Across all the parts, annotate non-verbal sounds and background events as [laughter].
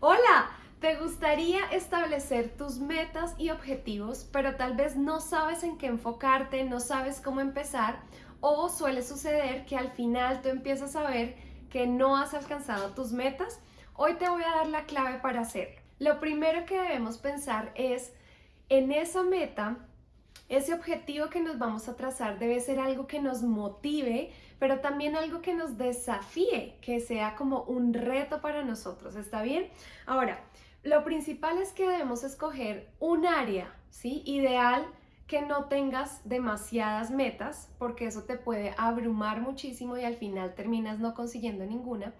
Hola, ¿te gustaría establecer tus metas y objetivos, pero tal vez no sabes en qué enfocarte, no sabes cómo empezar? O suele suceder que al final tú empiezas a ver que no has alcanzado tus metas. Hoy te voy a dar la clave para hacerlo. Lo primero que debemos pensar es en esa meta ese objetivo que nos vamos a trazar debe ser algo que nos motive, pero también algo que nos desafíe, que sea como un reto para nosotros, ¿está bien? Ahora, lo principal es que debemos escoger un área, ¿sí? Ideal que no tengas demasiadas metas, porque eso te puede abrumar muchísimo y al final terminas no consiguiendo ninguna.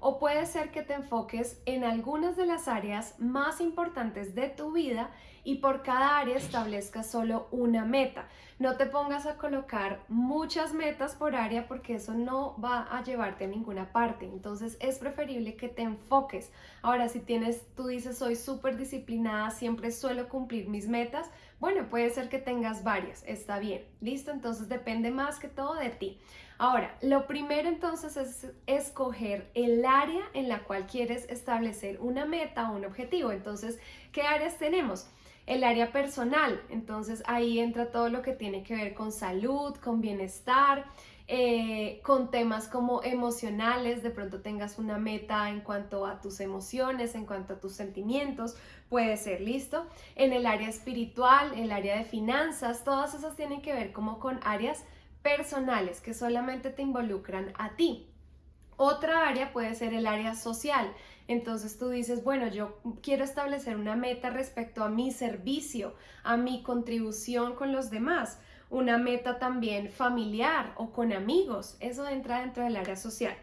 O puede ser que te enfoques en algunas de las áreas más importantes de tu vida y por cada área establezcas solo una meta. No te pongas a colocar muchas metas por área porque eso no va a llevarte a ninguna parte. Entonces es preferible que te enfoques. Ahora, si tienes, tú dices, soy súper disciplinada, siempre suelo cumplir mis metas, bueno, puede ser que tengas varias, está bien, listo, entonces depende más que todo de ti. Ahora, lo primero entonces es escoger el área en la cual quieres establecer una meta o un objetivo. Entonces, ¿qué áreas tenemos? El área personal. Entonces ahí entra todo lo que tiene que ver con salud, con bienestar, eh, con temas como emocionales, de pronto tengas una meta en cuanto a tus emociones, en cuanto a tus sentimientos, puede ser listo. En el área espiritual, el área de finanzas, todas esas tienen que ver como con áreas personales que solamente te involucran a ti. Otra área puede ser el área social. Entonces tú dices, bueno, yo quiero establecer una meta respecto a mi servicio, a mi contribución con los demás, una meta también familiar o con amigos. Eso entra dentro del área social.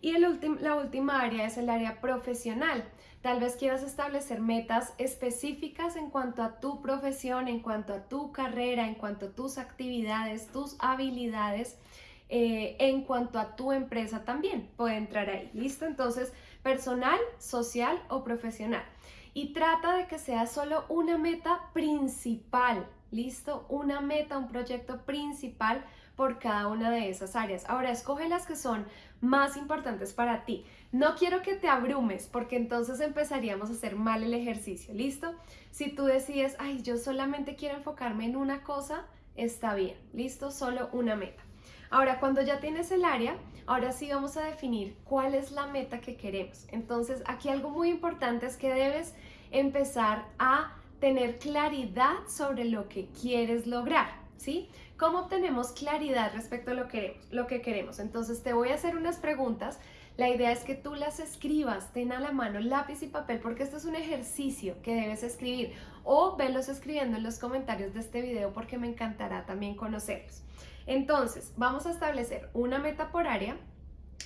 Y la última área es el área profesional. Tal vez quieras establecer metas específicas en cuanto a tu profesión, en cuanto a tu carrera, en cuanto a tus actividades, tus habilidades eh, en cuanto a tu empresa también puede entrar ahí. ¿Listo? Entonces, personal, social o profesional. Y trata de que sea solo una meta principal. ¿Listo? Una meta, un proyecto principal por cada una de esas áreas. Ahora, escoge las que son más importantes para ti. No quiero que te abrumes porque entonces empezaríamos a hacer mal el ejercicio, ¿listo? Si tú decides, ay, yo solamente quiero enfocarme en una cosa, está bien, ¿listo? Solo una meta. Ahora, cuando ya tienes el área, ahora sí vamos a definir cuál es la meta que queremos. Entonces, aquí algo muy importante es que debes empezar a tener claridad sobre lo que quieres lograr, ¿sí? ¿Cómo obtenemos claridad respecto a lo que queremos? Lo que queremos? Entonces, te voy a hacer unas preguntas. La idea es que tú las escribas, ten a la mano lápiz y papel, porque esto es un ejercicio que debes escribir o velos escribiendo en los comentarios de este video porque me encantará también conocerlos. Entonces, vamos a establecer una meta por área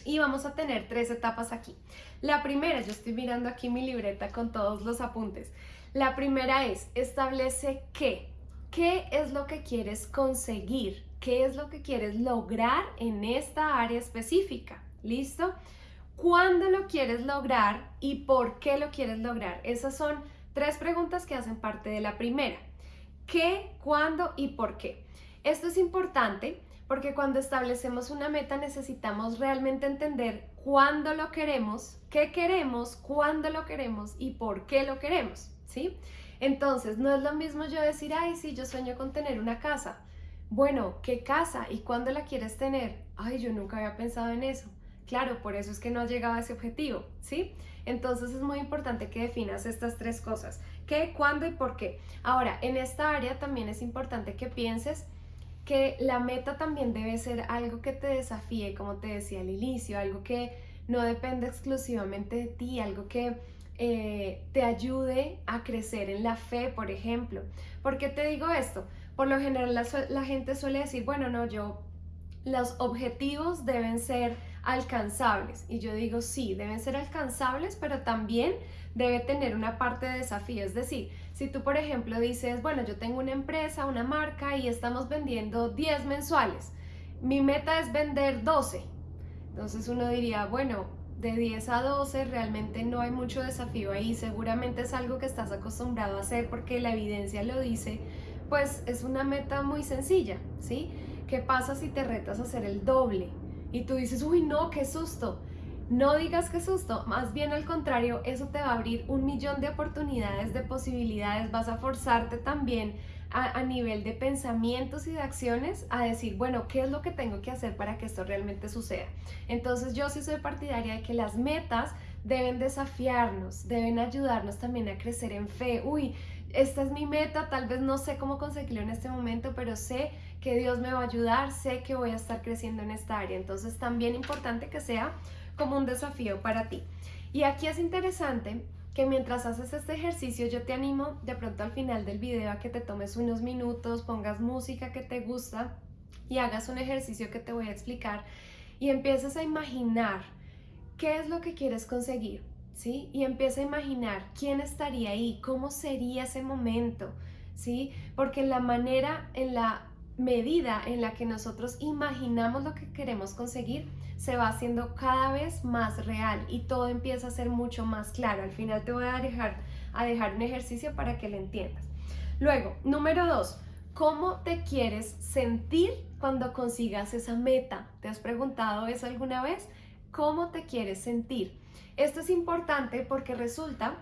y vamos a tener tres etapas aquí. La primera, yo estoy mirando aquí mi libreta con todos los apuntes. La primera es, establece qué. ¿Qué es lo que quieres conseguir? ¿Qué es lo que quieres lograr en esta área específica? ¿Listo? ¿Cuándo lo quieres lograr y por qué lo quieres lograr? Esas son tres preguntas que hacen parte de la primera. ¿Qué, cuándo y por qué? Esto es importante porque cuando establecemos una meta necesitamos realmente entender cuándo lo queremos, qué queremos, cuándo lo queremos y por qué lo queremos, ¿sí? Entonces, no es lo mismo yo decir, ay, sí, yo sueño con tener una casa. Bueno, ¿qué casa y cuándo la quieres tener? Ay, yo nunca había pensado en eso. Claro, por eso es que no has llegado a ese objetivo, ¿sí? Entonces es muy importante que definas estas tres cosas. ¿Qué, cuándo y por qué? Ahora, en esta área también es importante que pienses que la meta también debe ser algo que te desafíe, como te decía al inicio, algo que no depende exclusivamente de ti, algo que eh, te ayude a crecer en la fe, por ejemplo. ¿Por qué te digo esto? Por lo general la, la gente suele decir, bueno, no, yo, los objetivos deben ser alcanzables. Y yo digo, sí, deben ser alcanzables, pero también debe tener una parte de desafío. Es decir, si tú, por ejemplo, dices, bueno, yo tengo una empresa, una marca y estamos vendiendo 10 mensuales, mi meta es vender 12. Entonces uno diría, bueno, de 10 a 12 realmente no hay mucho desafío ahí, seguramente es algo que estás acostumbrado a hacer porque la evidencia lo dice, pues es una meta muy sencilla, ¿sí? ¿Qué pasa si te retas a hacer el doble? Y tú dices, uy, no, qué susto. no digas que susto, más bien al contrario, eso te va a abrir un millón de oportunidades, de posibilidades, vas a forzarte también a, nivel de pensamientos y de acciones a decir, bueno, ¿qué es lo que tengo que hacer para que esto realmente suceda? Entonces yo sí soy partidaria de que las metas deben desafiarnos, deben ayudarnos también a crecer en fe. Uy, esta es mi meta, tal vez no sé cómo conseguirlo en este momento, pero sé que Dios me va a ayudar, sé que voy a estar creciendo en esta área. Entonces también importante que sea como un desafío para ti. Y aquí es interesante que mientras haces este ejercicio yo te animo de pronto al final del video a que te tomes unos minutos, pongas música que te gusta y hagas un ejercicio que te voy a explicar y empieces a imaginar qué es lo que quieres conseguir, ¿sí? Y empieza a imaginar quién estaría ahí, cómo sería ese momento, ¿sí? Porque la manera, en la medida en la que nosotros imaginamos lo que queremos conseguir, se va haciendo cada vez más real y todo empieza a ser mucho más claro. Al final te voy a dejar, a dejar un ejercicio para que lo entiendas. Luego, número dos, ¿cómo te quieres sentir cuando consigas esa meta? ¿Te has preguntado eso alguna vez? ¿Cómo te quieres sentir? Esto es importante porque resulta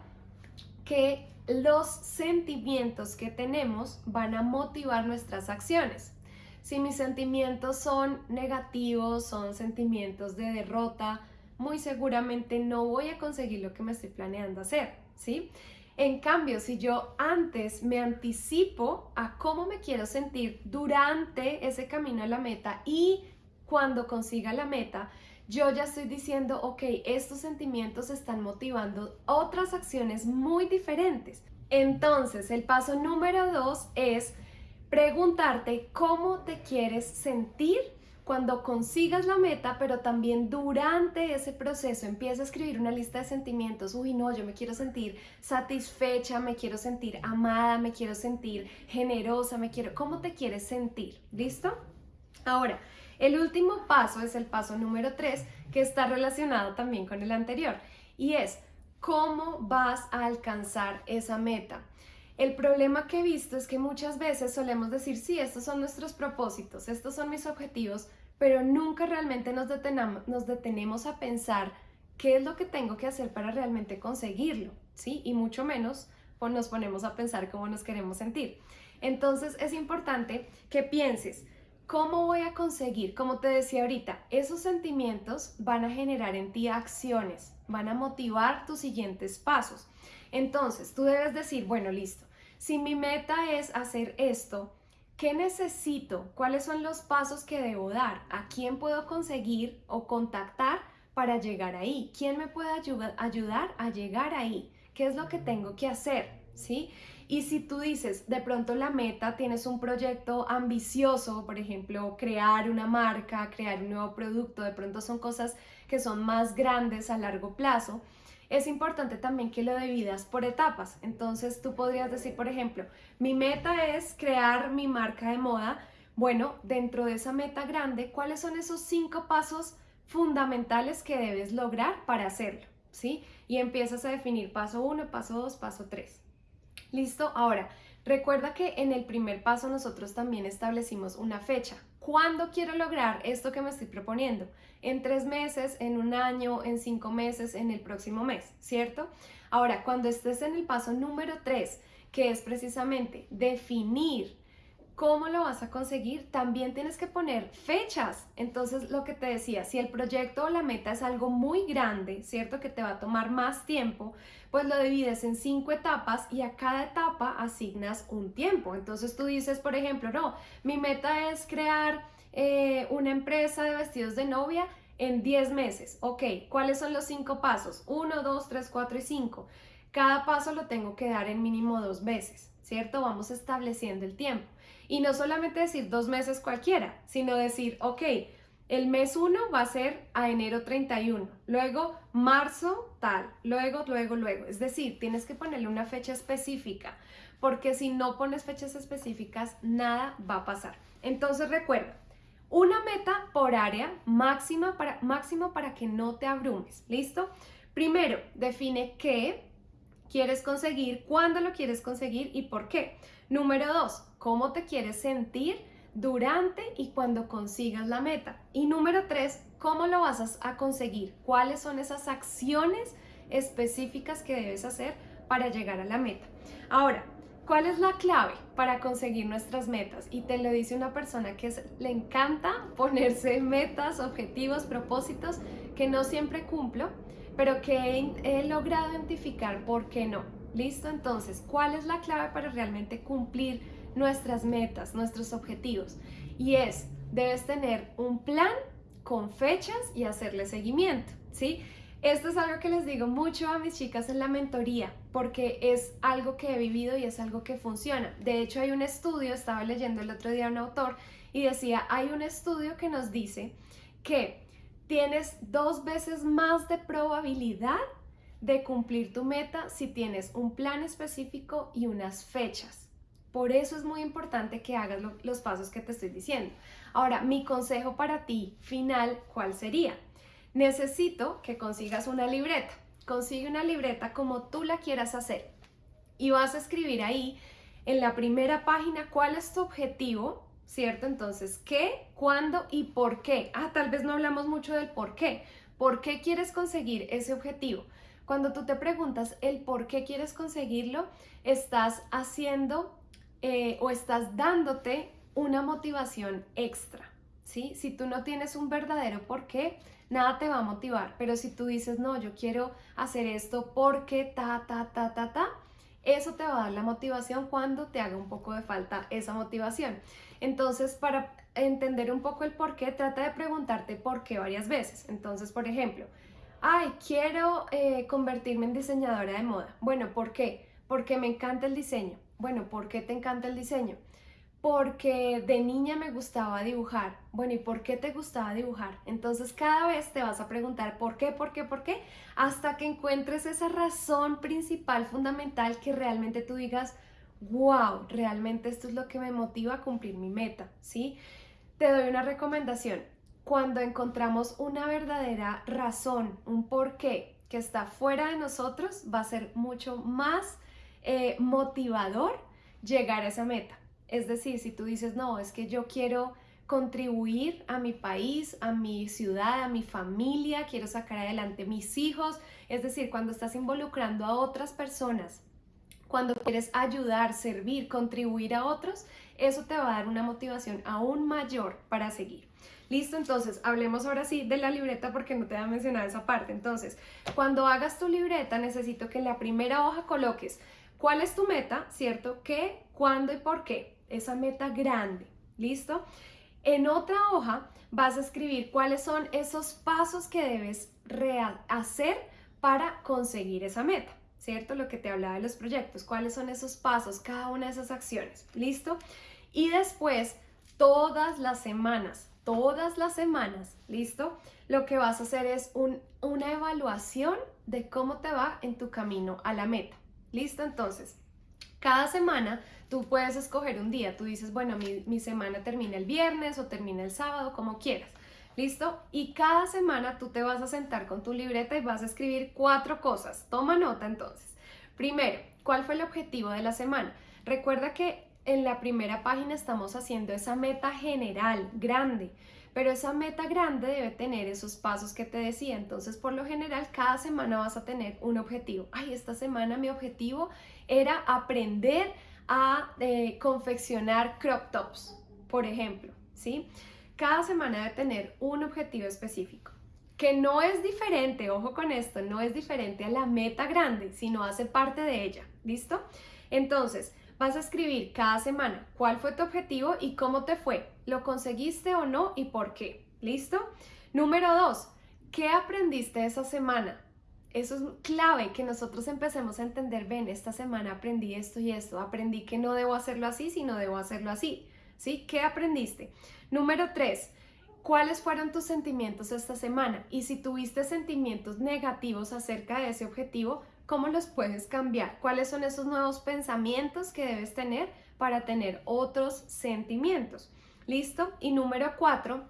que los sentimientos que tenemos van a motivar nuestras acciones. Si mis sentimientos son negativos, son sentimientos de derrota, muy seguramente no voy a conseguir lo que me estoy planeando hacer, ¿sí? En cambio, si yo antes me anticipo a cómo me quiero sentir durante ese camino a la meta y cuando consiga la meta, yo ya estoy diciendo, ok, estos sentimientos están motivando otras acciones muy diferentes. Entonces, el paso número dos es preguntarte cómo te quieres sentir cuando consigas la meta, pero también durante ese proceso empieza a escribir una lista de sentimientos. Uy, no, yo me quiero sentir satisfecha, me quiero sentir amada, me quiero sentir generosa, me quiero... ¿Cómo te quieres sentir? ¿Listo? Ahora, el último paso es el paso número 3, que está relacionado también con el anterior, y es cómo vas a alcanzar esa meta. El problema que he visto es que muchas veces solemos decir, sí, estos son nuestros propósitos, estos son mis objetivos, pero nunca realmente nos, nos detenemos a pensar qué es lo que tengo que hacer para realmente conseguirlo, ¿sí? Y mucho menos pues, nos ponemos a pensar cómo nos queremos sentir. Entonces es importante que pienses, ¿cómo voy a conseguir? Como te decía ahorita, esos sentimientos van a generar en ti acciones, van a motivar tus siguientes pasos. Entonces tú debes decir, bueno, listo, si mi meta es hacer esto, ¿qué necesito? ¿Cuáles son los pasos que debo dar? ¿A quién puedo conseguir o contactar para llegar ahí? ¿Quién me puede ayudar a llegar ahí? ¿Qué es lo que tengo que hacer? ¿Sí? Y si tú dices, de pronto la meta, tienes un proyecto ambicioso, por ejemplo, crear una marca, crear un nuevo producto, de pronto son cosas que son más grandes a largo plazo, es importante también que lo dividas por etapas. Entonces tú podrías decir, por ejemplo, mi meta es crear mi marca de moda. Bueno, dentro de esa meta grande, ¿cuáles son esos cinco pasos fundamentales que debes lograr para hacerlo? ¿Sí? Y empiezas a definir paso uno, paso dos, paso tres. Listo, ahora recuerda que en el primer paso nosotros también establecimos una fecha. ¿Cuándo quiero lograr esto que me estoy proponiendo? En tres meses, en un año, en cinco meses, en el próximo mes, ¿cierto? Ahora, cuando estés en el paso número tres, que es precisamente definir ¿Cómo lo vas a conseguir? También tienes que poner fechas. Entonces, lo que te decía, si el proyecto o la meta es algo muy grande, ¿cierto? Que te va a tomar más tiempo, pues lo divides en cinco etapas y a cada etapa asignas un tiempo. Entonces tú dices, por ejemplo, no, mi meta es crear eh, una empresa de vestidos de novia en 10 meses. Ok, ¿cuáles son los cinco pasos? 1, 2, 3, 4 y 5. Cada paso lo tengo que dar en mínimo dos veces, ¿cierto? Vamos estableciendo el tiempo. Y no solamente decir dos meses cualquiera, sino decir, ok, el mes 1 va a ser a enero 31, luego marzo tal, luego, luego, luego. Es decir, tienes que ponerle una fecha específica, porque si no pones fechas específicas, nada va a pasar. Entonces recuerda, una meta por área máxima para, máximo para que no te abrumes. ¿Listo? Primero, define qué quieres conseguir, cuándo lo quieres conseguir y por qué. Número dos, cómo te quieres sentir durante y cuando consigas la meta. Y número tres, ¿cómo lo vas a conseguir? ¿Cuáles son esas acciones específicas que debes hacer para llegar a la meta? Ahora, ¿cuál es la clave para conseguir nuestras metas? Y te lo dice una persona que le encanta [laughs] ponerse metas, objetivos, propósitos que no siempre cumplo, pero que he logrado identificar por qué no. ¿Listo? Entonces, ¿cuál es la clave para realmente cumplir nuestras metas, nuestros objetivos? Y es, debes tener un plan con fechas y hacerle seguimiento, ¿sí? Esto es algo que les digo mucho a mis chicas en la mentoría, porque es algo que he vivido y es algo que funciona. De hecho, hay un estudio, estaba leyendo el otro día un autor y decía, hay un estudio que nos dice que tienes dos veces más de probabilidad de cumplir tu meta si tienes un plan específico y unas fechas. Por eso es muy importante que hagas los pasos que te estoy diciendo. Ahora, mi consejo para ti final, ¿cuál sería? Necesito que consigas una libreta. Consigue una libreta como tú la quieras hacer y vas a escribir ahí en la primera página cuál es tu objetivo, ¿cierto? Entonces, ¿qué, cuándo y por qué? Ah, tal vez no hablamos mucho del por qué. ¿Por qué quieres conseguir ese objetivo? Cuando tú te preguntas el por qué quieres conseguirlo, estás haciendo eh, o estás dándote una motivación extra, ¿sí? Si tú no tienes un verdadero por qué, nada te va a motivar, pero si tú dices, no, yo quiero hacer esto porque ta, ta, ta, ta, ta, eso te va a dar la motivación cuando te haga un poco de falta esa motivación. Entonces, para entender un poco el por qué, trata de preguntarte por qué varias veces. Entonces, por ejemplo, ay, quiero eh, convertirme en diseñadora de moda. Bueno, ¿por qué? Porque me encanta el diseño. Bueno, ¿por qué te encanta el diseño? Porque de niña me gustaba dibujar. Bueno, ¿y por qué te gustaba dibujar? Entonces cada vez te vas a preguntar por qué, por qué, por qué, hasta que encuentres esa razón principal, fundamental, que realmente tú digas, wow, realmente esto es lo que me motiva a cumplir mi meta, ¿sí? Te doy una recomendación cuando encontramos una verdadera razón, un porqué que está fuera de nosotros, va a ser mucho más eh, motivador llegar a esa meta. Es decir, si tú dices, no, es que yo quiero contribuir a mi país, a mi ciudad, a mi familia, quiero sacar adelante mis hijos, es decir, cuando estás involucrando a otras personas, cuando quieres ayudar, servir, contribuir a otros, eso te va a dar una motivación aún mayor para seguir. Listo, entonces hablemos ahora sí de la libreta porque no te voy a mencionar esa parte. Entonces, cuando hagas tu libreta, necesito que en la primera hoja coloques cuál es tu meta, ¿cierto? ¿Qué, cuándo y por qué? Esa meta grande. ¿Listo? En otra hoja vas a escribir cuáles son esos pasos que debes hacer para conseguir esa meta. ¿Cierto? Lo que te hablaba de los proyectos, cuáles son esos pasos, cada una de esas acciones. ¿Listo? Y después, todas las semanas, todas las semanas, ¿listo? Lo que vas a hacer es una evaluación de cómo te va en tu camino a la meta, ¿listo? Entonces, cada semana tú puedes escoger un día, tú dices, bueno, mi, semana termina el viernes o termina el sábado, como quieras. ¿Listo? Y cada semana tú te vas a sentar con tu libreta y vas a escribir cuatro cosas. Toma nota entonces. Primero, ¿cuál fue el objetivo de la semana? Recuerda que en la primera página estamos haciendo esa meta general, grande, pero esa meta grande debe tener esos pasos que te decía. Entonces, por lo general, cada semana vas a tener un objetivo. Ay, esta semana mi objetivo era aprender a eh, confeccionar crop tops, por ejemplo, ¿sí? Cada semana debe tener un objetivo específico que no es diferente, ojo con esto, no es diferente a la meta grande, sino hace parte de ella, ¿listo? Entonces, Vas a escribir cada semana cuál fue tu objetivo y cómo te fue. ¿Lo conseguiste o no y por qué? ¿Listo? Número dos, ¿qué aprendiste esa semana? Eso es clave, que nosotros empecemos a entender, ven, esta semana aprendí esto y esto, aprendí que no debo hacerlo así, sino debo hacerlo así. ¿Sí? ¿Qué aprendiste? Número tres, ¿cuáles fueron tus sentimientos esta semana? Y si tuviste sentimientos negativos acerca de ese objetivo, ¿Cómo los puedes cambiar? ¿Cuáles son esos nuevos pensamientos que debes tener para tener otros sentimientos? ¿Listo? Y número cuatro,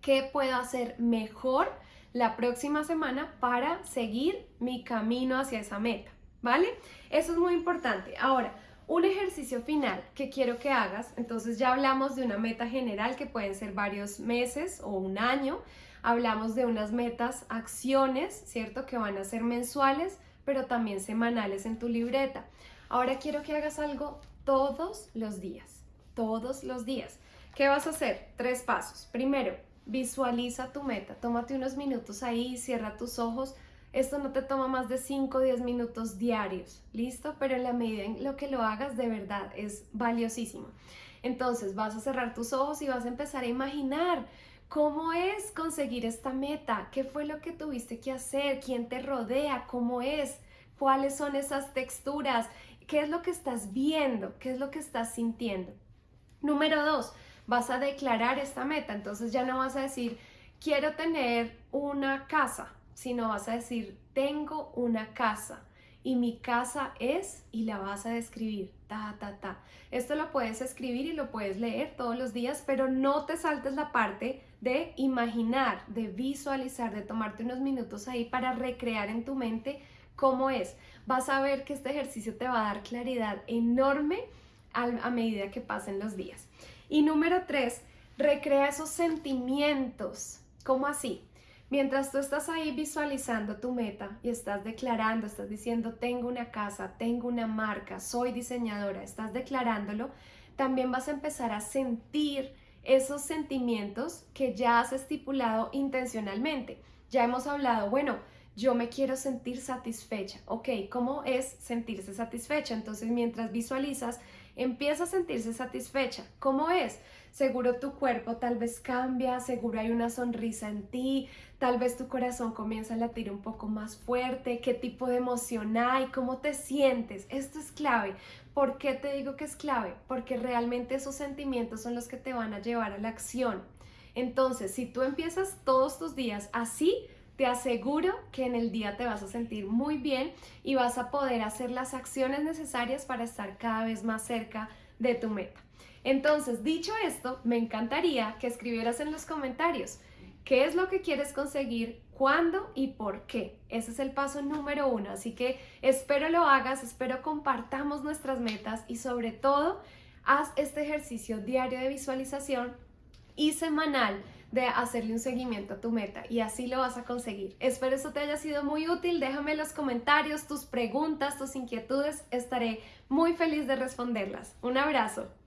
¿qué puedo hacer mejor la próxima semana para seguir mi camino hacia esa meta? ¿Vale? Eso es muy importante. Ahora, Un ejercicio final que quiero que hagas, entonces ya hablamos de una meta general que pueden ser varios meses o un año, hablamos de unas metas, acciones, ¿cierto? Que van a ser mensuales, pero también semanales en tu libreta. Ahora quiero que hagas algo todos los días, todos los días. ¿Qué vas a hacer? Tres pasos. Primero, visualiza tu meta, tómate unos minutos ahí, cierra tus ojos esto no te toma más de 5 o 10 minutos diarios, ¿listo? Pero en la medida en lo que lo hagas, de verdad, es valiosísimo. Entonces vas a cerrar tus ojos y vas a empezar a imaginar cómo es conseguir esta meta, qué fue lo que tuviste que hacer, quién te rodea, cómo es, cuáles son esas texturas, qué es lo que estás viendo, qué es lo que estás sintiendo. Número dos, vas a declarar esta meta, entonces ya no vas a decir, quiero tener una casa, sino vas a decir, tengo una casa y mi casa es y la vas a describir, ta, ta, ta. Esto lo puedes escribir y lo puedes leer todos los días, pero no te saltes la parte de imaginar, de visualizar, de tomarte unos minutos ahí para recrear en tu mente cómo es. Vas a ver que este ejercicio te va a dar claridad enorme a, medida que pasen los días. Y número tres, recrea esos sentimientos. ¿Cómo así? Mientras tú estás ahí visualizando tu meta y estás declarando, estás diciendo, tengo una casa, tengo una marca, soy diseñadora, estás declarándolo, también vas a empezar a sentir esos sentimientos que ya has estipulado intencionalmente. Ya hemos hablado, bueno, yo me quiero sentir satisfecha. Ok, ¿cómo es sentirse satisfecha? Entonces, mientras visualizas, empieza a sentirse satisfecha. ¿Cómo es? Seguro tu cuerpo tal vez cambia, seguro hay una sonrisa en ti, tal vez tu corazón comienza a latir un poco más fuerte, qué tipo de emoción hay, cómo te sientes. Esto es clave. ¿Por qué te digo que es clave? Porque realmente esos sentimientos son los que te van a llevar a la acción. Entonces, si tú empiezas todos tus días así, te aseguro que en el día te vas a sentir muy bien y vas a poder hacer las acciones necesarias para estar cada vez más cerca de tu meta. Entonces, dicho esto, me encantaría que escribieras en los comentarios qué es lo que quieres conseguir, cuándo y por qué. Ese es el paso número uno. Así que espero lo hagas, espero compartamos nuestras metas y sobre todo, haz este ejercicio diario de visualización y semanal de hacerle un seguimiento a tu meta y así lo vas a conseguir. Espero eso te haya sido muy útil. Déjame en los comentarios tus preguntas, tus inquietudes. Estaré muy feliz de responderlas. Un abrazo.